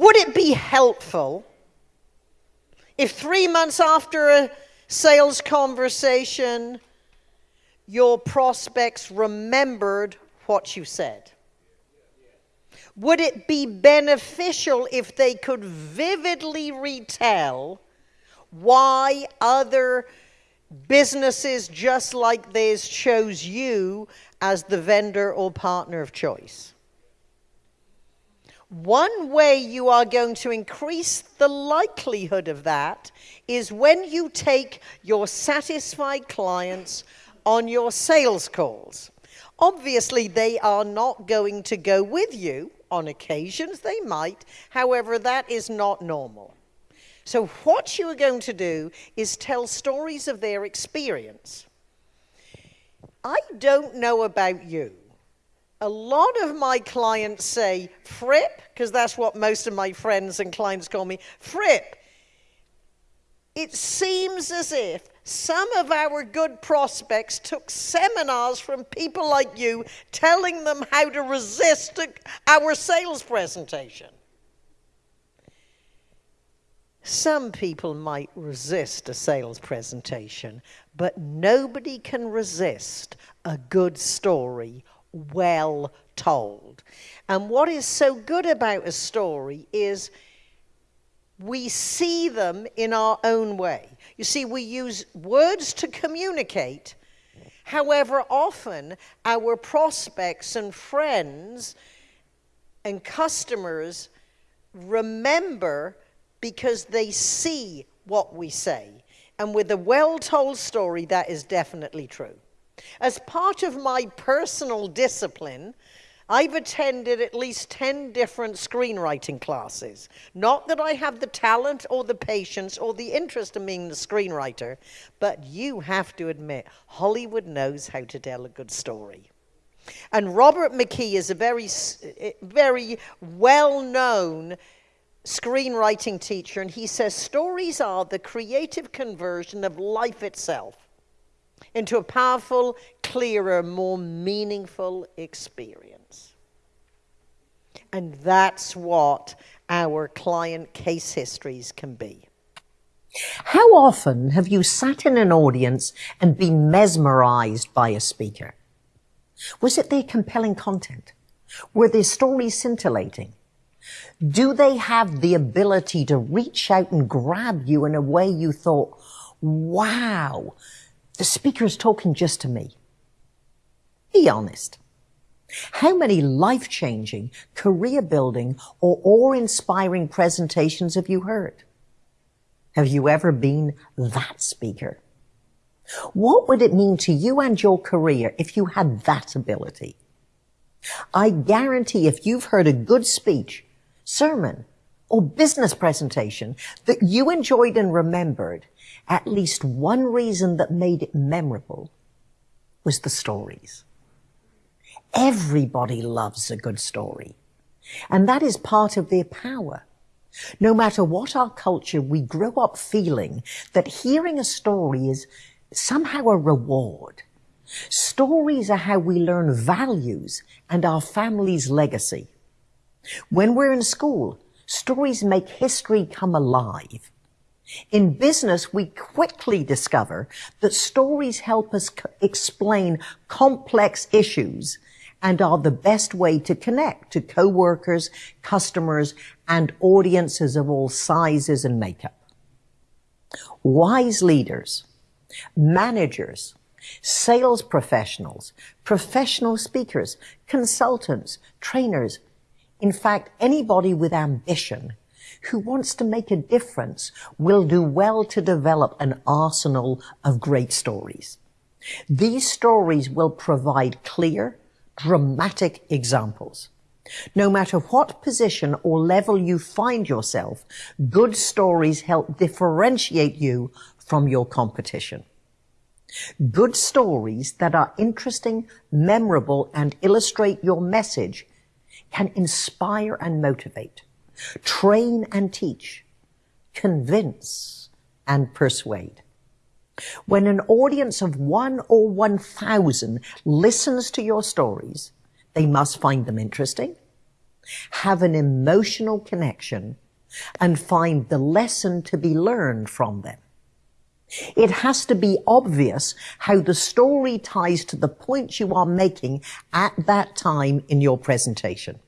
Would it be helpful if three months after a sales conversation, your prospects remembered what you said? Would it be beneficial if they could vividly retell why other businesses just like theirs chose you as the vendor or partner of choice? One way you are going to increase the likelihood of that is when you take your satisfied clients on your sales calls. Obviously, they are not going to go with you. On occasions, they might. However, that is not normal. So, what you are going to do is tell stories of their experience. I don't know about you, a lot of my clients say, Fripp, because that's what most of my friends and clients call me, Fripp. It seems as if some of our good prospects took seminars from people like you telling them how to resist our sales presentation. Some people might resist a sales presentation, but nobody can resist a good story well told. And what is so good about a story is we see them in our own way. You see, we use words to communicate. However, often our prospects and friends and customers remember because they see what we say. And with a well told story, that is definitely true. As part of my personal discipline, I've attended at least 10 different screenwriting classes. Not that I have the talent or the patience or the interest in being the screenwriter, but you have to admit, Hollywood knows how to tell a good story. And Robert McKee is a very, eh, eh, very well known screenwriting teacher, and he says stories are the creative conversion of life itself into a powerful, clearer, more meaningful experience. And that's what our client case histories can be. How often have you sat in an audience and been mesmerized by a speaker? Was it their compelling content? Were their stories scintillating? Do they have the ability to reach out and grab you in a way you thought, wow, the speaker is talking just to me. Be honest. How many life-changing, career-building, or awe-inspiring presentations have you heard? Have you ever been that speaker? What would it mean to you and your career if you had that ability? I guarantee if you've heard a good speech, sermon, or business presentation that you enjoyed and remembered, at least one reason that made it memorable was the stories. Everybody loves a good story. And that is part of their power. No matter what our culture, we grow up feeling that hearing a story is somehow a reward. Stories are how we learn values and our family's legacy. When we're in school, stories make history come alive. In business, we quickly discover that stories help us explain complex issues and are the best way to connect to coworkers, customers, and audiences of all sizes and makeup. Wise leaders, managers, sales professionals, professional speakers, consultants, trainers, in fact, anybody with ambition who wants to make a difference will do well to develop an arsenal of great stories. These stories will provide clear, dramatic examples. No matter what position or level you find yourself, good stories help differentiate you from your competition. Good stories that are interesting, memorable, and illustrate your message can inspire and motivate train and teach, convince and persuade. When an audience of one or 1,000 listens to your stories, they must find them interesting, have an emotional connection, and find the lesson to be learned from them. It has to be obvious how the story ties to the point you are making at that time in your presentation.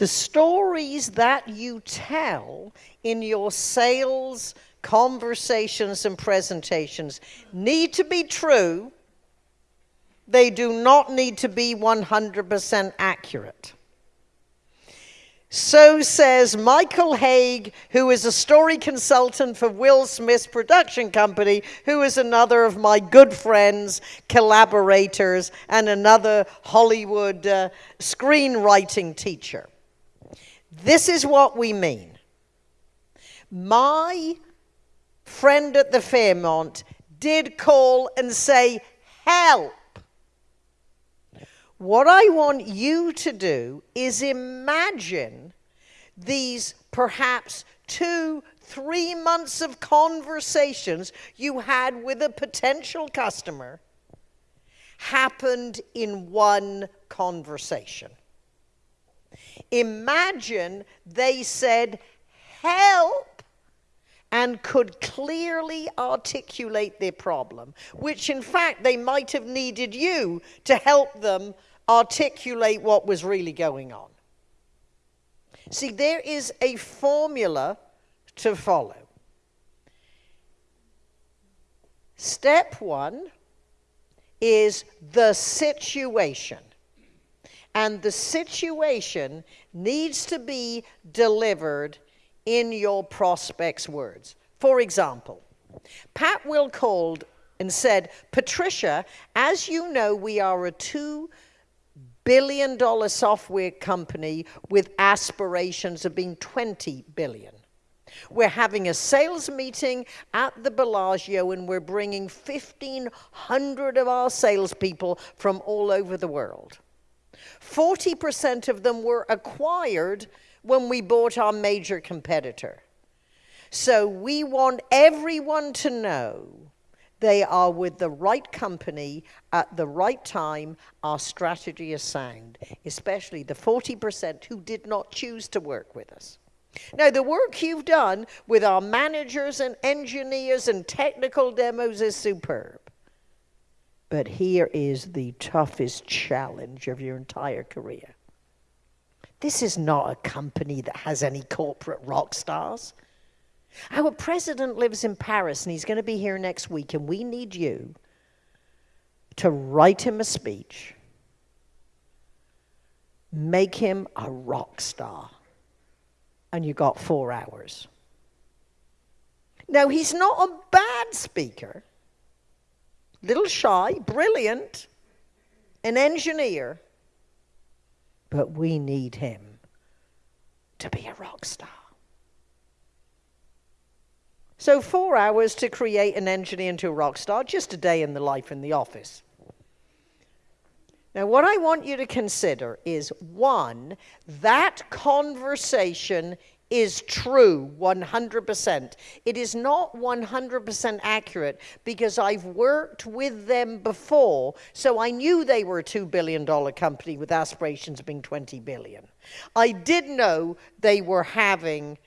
The stories that you tell in your sales conversations and presentations need to be true. They do not need to be 100% accurate. So says Michael Hauge, who is a story consultant for Will Smith's production company, who is another of my good friends, collaborators, and another Hollywood uh, screenwriting teacher. This is what we mean. My friend at the Fairmont did call and say, Help! What I want you to do is imagine these perhaps two, three months of conversations you had with a potential customer happened in one conversation. Imagine they said, Help! and could clearly articulate their problem, which in fact they might have needed you to help them articulate what was really going on. See, there is a formula to follow. Step one is the situation. And the situation needs to be delivered in your prospect's words. For example, Pat Will called and said, Patricia, as you know, we are a two billion dollar software company with aspirations of being 20 billion. We're having a sales meeting at the Bellagio and we're bringing 1,500 of our salespeople from all over the world. 40% of them were acquired when we bought our major competitor. So we want everyone to know they are with the right company at the right time. Our strategy is sound, especially the 40% who did not choose to work with us. Now, the work you've done with our managers and engineers and technical demos is superb. But here is the toughest challenge of your entire career. This is not a company that has any corporate rock stars. Our president lives in Paris and he's going to be here next week, and we need you to write him a speech, make him a rock star, and you got four hours. Now, he's not a bad speaker, little shy, brilliant, an engineer, but we need him to be a rock star. So, four hours to create an engineer into a rock star, just a day in the life in the office. Now, what I want you to consider is one, that conversation is true 100%. It is not 100% accurate because I've worked with them before, so I knew they were a $2 billion company with aspirations of being 20 billion. I did know they were having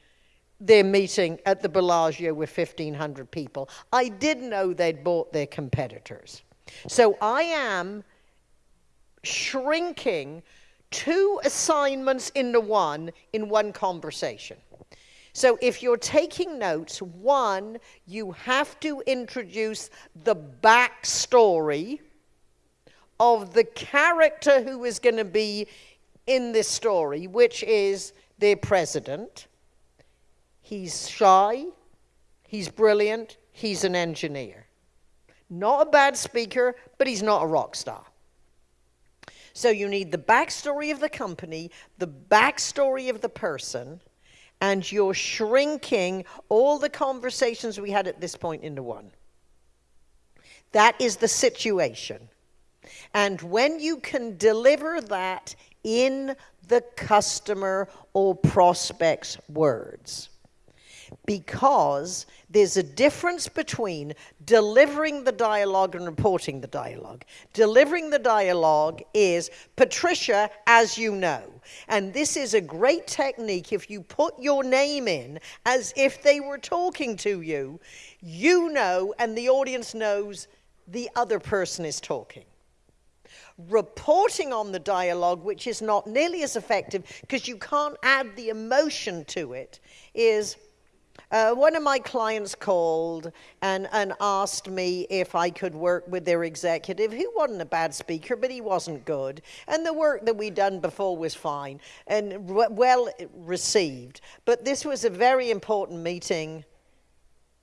their meeting at the Bellagio with 1,500 people. I did know they'd bought their competitors. So I am shrinking two assignments into one in one conversation. So if you're taking notes, one, you have to introduce the backstory of the character who is going to be in this story, which is their president. He's shy, he's brilliant, he's an engineer. Not a bad speaker, but he's not a rock star. So you need the backstory of the company, the backstory of the person, and you're shrinking all the conversations we had at this point into one. That is the situation. And when you can deliver that in the customer or prospect's words, because there's a difference between delivering the dialogue and reporting the dialogue. Delivering the dialogue is Patricia, as you know. And this is a great technique if you put your name in as if they were talking to you, you know, and the audience knows the other person is talking reporting on the dialogue, which is not nearly as effective because you can't add the emotion to it, is uh, one of my clients called and, and asked me if I could work with their executive, who wasn't a bad speaker, but he wasn't good. And the work that we'd done before was fine and well received. But this was a very important meeting.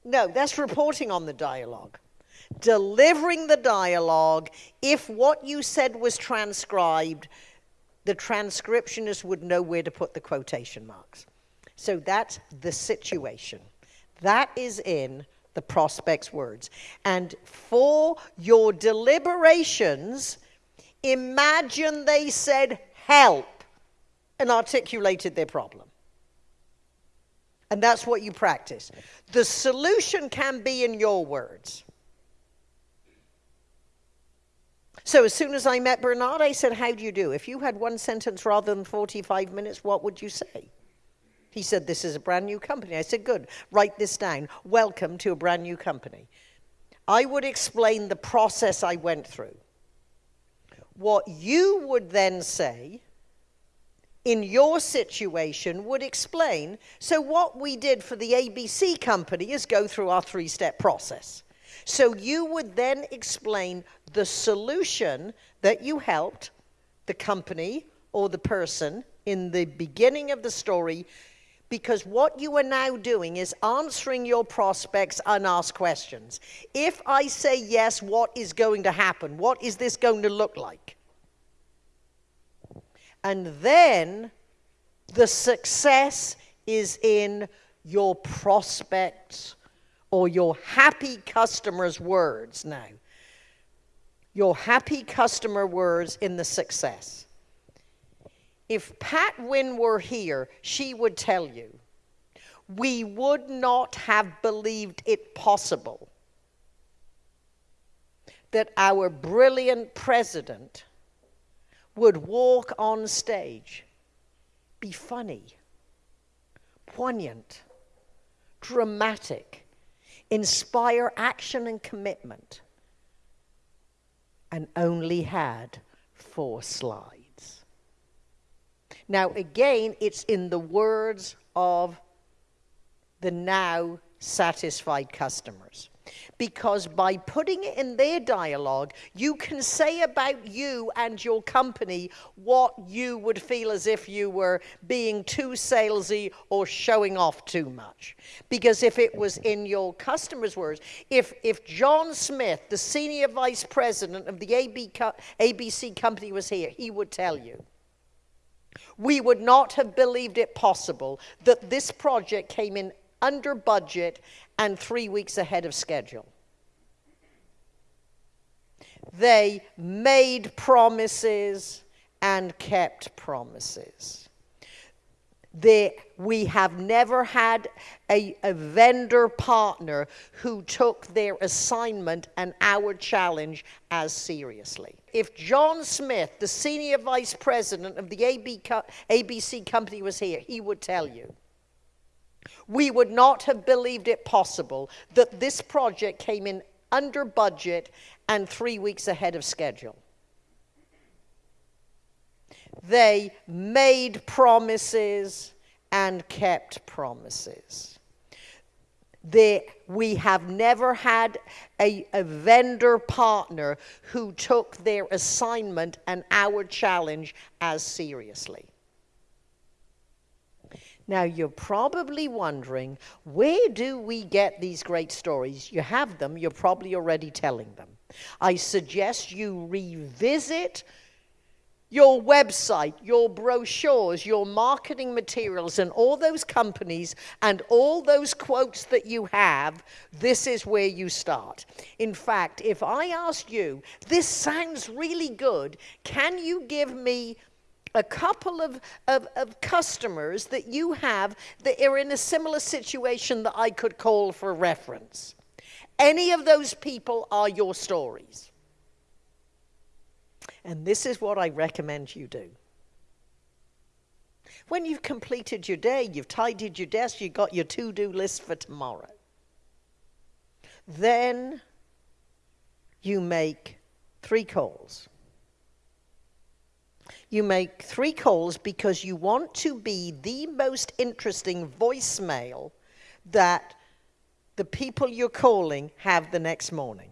No, that's reporting on the dialogue. Delivering the dialogue, if what you said was transcribed, the transcriptionist would know where to put the quotation marks. So that's the situation. That is in the prospect's words. And for your deliberations, imagine they said help and articulated their problem. And that's what you practice. The solution can be in your words. So as soon as I met Bernard, I said, How do you do? If you had one sentence rather than 45 minutes, what would you say? He said, This is a brand new company. I said, Good, write this down. Welcome to a brand new company. I would explain the process I went through. What you would then say in your situation would explain. So, what we did for the ABC company is go through our three step process. So, you would then explain the solution that you helped the company or the person in the beginning of the story because what you are now doing is answering your prospects unasked questions. If I say yes, what is going to happen? What is this going to look like? And then the success is in your prospects or your happy customer's words now. Your happy customer words in the success. If Pat Wynne were here, she would tell you, we would not have believed it possible that our brilliant president would walk on stage, be funny, poignant, dramatic, inspire action and commitment, and only had four slides. Now, again, it's in the words of the now satisfied customers. Because by putting it in their dialogue, you can say about you and your company what you would feel as if you were being too salesy or showing off too much. Because if it was in your customer's words, if, if John Smith, the senior vice president of the AB, ABC company, was here, he would tell you we would not have believed it possible that this project came in under budget and three weeks ahead of schedule. They made promises and kept promises. They, we have never had a, a vendor partner who took their assignment and our challenge as seriously. If John Smith, the senior vice president of the AB ABC company, was here, he would tell you. We would not have believed it possible that this project came in under budget and three weeks ahead of schedule. They made promises and kept promises. We have never had a, a vendor partner who took their assignment and our challenge as seriously. Now, you're probably wondering where do we get these great stories? You have them, you're probably already telling them. I suggest you revisit your website, your brochures, your marketing materials, and all those companies and all those quotes that you have, this is where you start. In fact, if I asked you, this sounds really good, can you give me a couple of, of, of, customers that you have that are in a similar situation that I could call for reference. Any of those people are your stories. And this is what I recommend you do. When you've completed your day, you've tidied your desk, you've got your to do list for tomorrow, then you make three calls. You make three calls because you want to be the most interesting voicemail that the people you're calling have the next morning.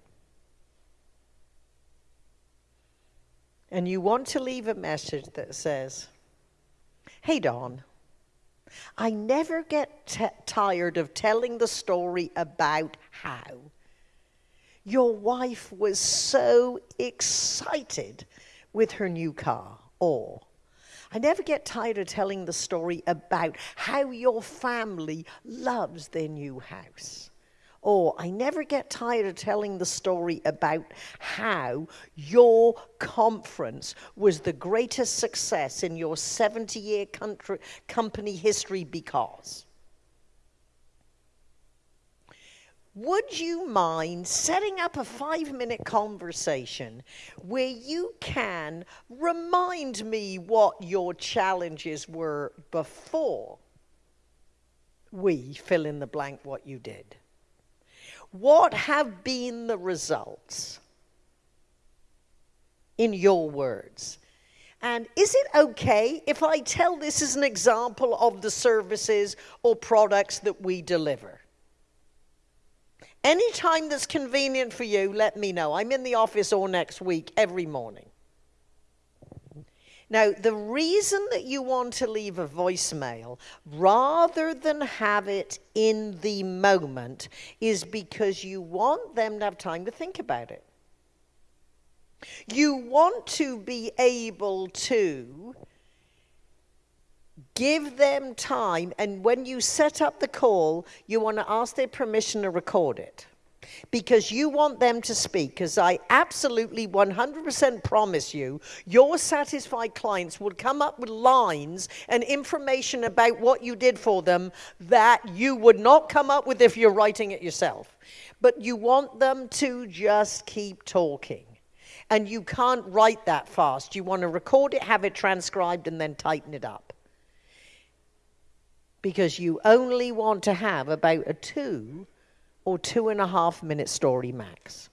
And you want to leave a message that says, Hey, Don, I never get tired of telling the story about how your wife was so excited with her new car. Or, I never get tired of telling the story about how your family loves their new house. Or I never get tired of telling the story about how your conference was the greatest success in your 70 year company history because. Would you mind setting up a five minute conversation where you can remind me what your challenges were before we fill in the blank what you did? What have been the results in your words? And is it okay if I tell this as an example of the services or products that we deliver? Any time that's convenient for you, let me know. I'm in the office all next week, every morning. Now, the reason that you want to leave a voicemail rather than have it in the moment is because you want them to have time to think about it. You want to be able to give them time, and when you set up the call, you want to ask their permission to record it. Because you want them to speak, because I absolutely 100% promise you, your satisfied clients will come up with lines and information about what you did for them that you would not come up with if you're writing it yourself. But you want them to just keep talking. And you can't write that fast. You want to record it, have it transcribed, and then tighten it up because you only want to have about a two or two and a half minute story max.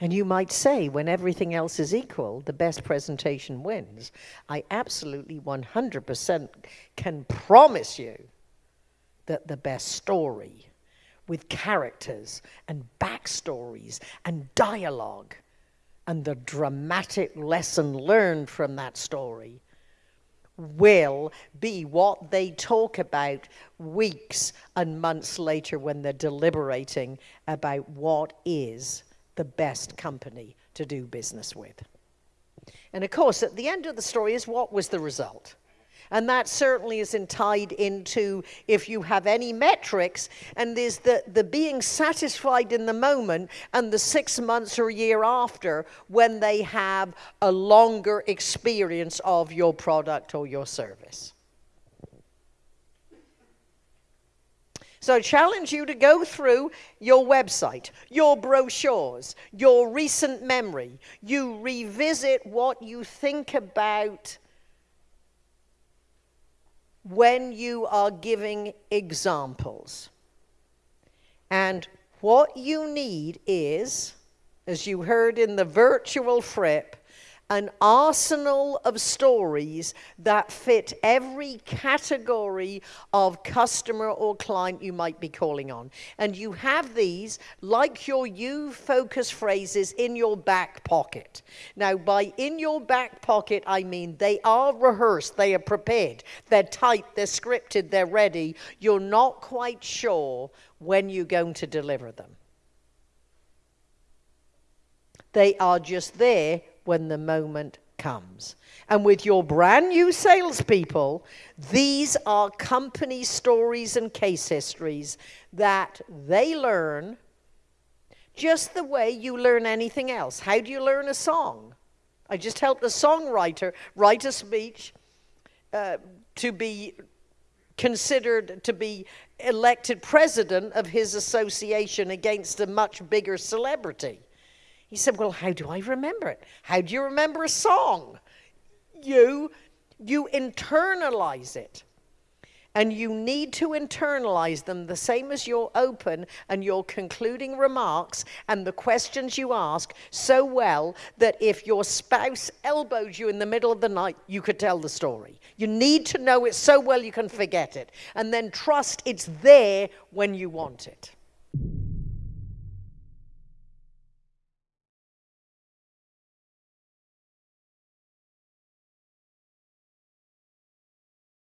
And you might say, when everything else is equal, the best presentation wins. I absolutely 100% can promise you that the best story with characters and backstories and dialogue and the dramatic lesson learned from that story will be what they talk about weeks and months later when they're deliberating about what is the best company to do business with. And of course, at the end of the story is what was the result? And that certainly isn't tied into if you have any metrics, and there's the, the being satisfied in the moment and the six months or a year after when they have a longer experience of your product or your service. So I challenge you to go through your website, your brochures, your recent memory. You revisit what you think about when you are giving examples. And what you need is, as you heard in the virtual Fripp, an arsenal of stories that fit every category of customer or client you might be calling on. And you have these, like your you focus phrases, in your back pocket. Now, by in your back pocket, I mean they are rehearsed, they are prepared, they're typed, they're scripted, they're ready. You're not quite sure when you're going to deliver them. They are just there when the moment comes. And with your brand new salespeople, these are company stories and case histories that they learn just the way you learn anything else. How do you learn a song? I just helped a songwriter write a speech uh, to be considered to be elected president of his association against a much bigger celebrity. He said, Well, how do I remember it? How do you remember a song? You, you internalize it. And you need to internalize them the same as your open and your concluding remarks and the questions you ask so well that if your spouse elbows you in the middle of the night, you could tell the story. You need to know it so well you can forget it. And then trust it's there when you want it.